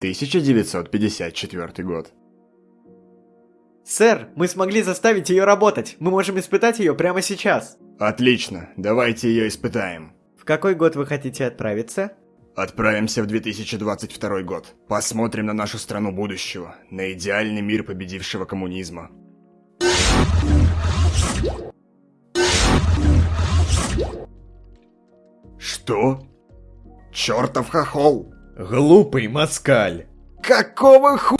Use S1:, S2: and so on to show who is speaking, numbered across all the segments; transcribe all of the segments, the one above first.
S1: 1954 год.
S2: Сэр, мы смогли заставить ее работать. Мы можем испытать ее прямо сейчас.
S1: Отлично, давайте ее испытаем.
S2: В какой год вы хотите отправиться?
S1: Отправимся в 2022 год. Посмотрим на нашу страну будущего, на идеальный мир победившего коммунизма. Что? Чертов хохол!
S3: Глупый москаль.
S1: Какого ху...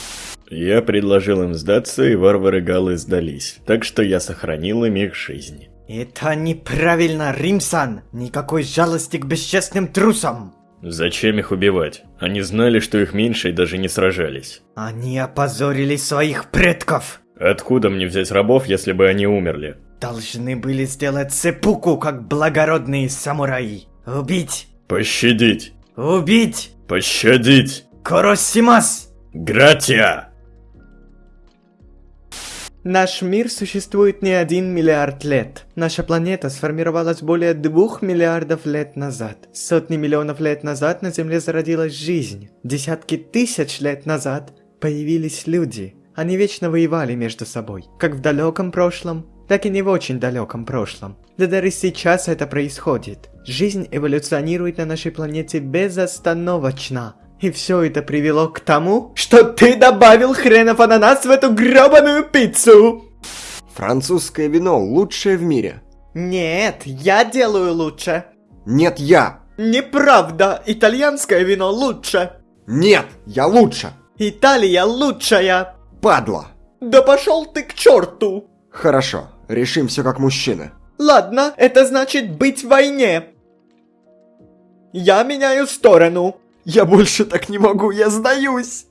S3: Я предложил им сдаться, и варвары-галы сдались, так что я сохранил им их жизнь.
S2: Это неправильно, Римсан! Никакой жалости к бесчестным трусам!
S3: Зачем их убивать? Они знали, что их меньше и даже не сражались.
S2: Они опозорили своих предков!
S3: Откуда мне взять рабов, если бы они умерли?
S2: Должны были сделать сепуку, как благородные самураи. Убить!
S3: Пощадить!
S2: Убить!
S3: Пощадить!
S2: Коросимас!
S3: Гратия!
S2: Наш мир существует не один миллиард лет. Наша планета сформировалась более двух миллиардов лет назад. Сотни миллионов лет назад на Земле зародилась жизнь. Десятки тысяч лет назад появились люди. Они вечно воевали между собой, как в далеком прошлом, так и не в очень далеком прошлом. Да даже сейчас это происходит. Жизнь эволюционирует на нашей планете безостановочно. И все это привело к тому, что ты добавил хренов ананас в эту гребаную пиццу!
S1: Французское вино лучшее в мире.
S2: Нет, я делаю лучше.
S1: Нет, я.
S2: Неправда, итальянское вино лучше.
S1: Нет, я лучше.
S2: Италия лучшая.
S1: Падла.
S2: Да пошел ты к черту.
S1: Хорошо, решим все как мужчины.
S2: Ладно, это значит быть в войне. Я меняю сторону.
S1: Я больше так не могу, я сдаюсь.